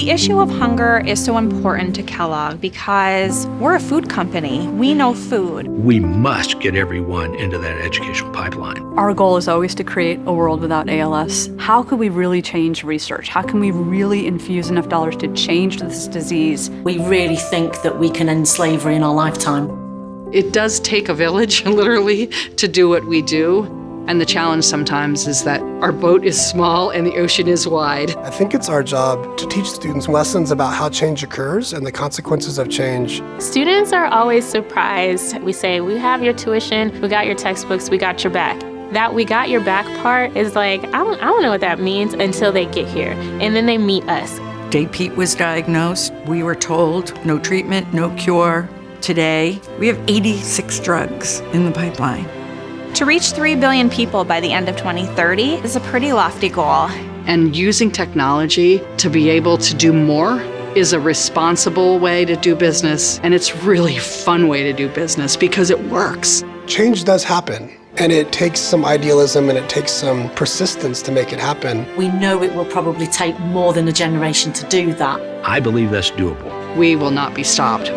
The issue of hunger is so important to Kellogg because we're a food company. We know food. We must get everyone into that educational pipeline. Our goal is always to create a world without ALS. How could we really change research? How can we really infuse enough dollars to change this disease? We really think that we can end slavery in our lifetime. It does take a village, literally, to do what we do. And the challenge sometimes is that our boat is small and the ocean is wide. I think it's our job to teach students lessons about how change occurs and the consequences of change. Students are always surprised. We say, we have your tuition, we got your textbooks, we got your back. That we got your back part is like, I don't, I don't know what that means until they get here. And then they meet us. Day Pete was diagnosed. We were told no treatment, no cure. Today, we have 86 drugs in the pipeline. To reach 3 billion people by the end of 2030 is a pretty lofty goal. And using technology to be able to do more is a responsible way to do business. And it's really a fun way to do business because it works. Change does happen. And it takes some idealism and it takes some persistence to make it happen. We know it will probably take more than a generation to do that. I believe that's doable. We will not be stopped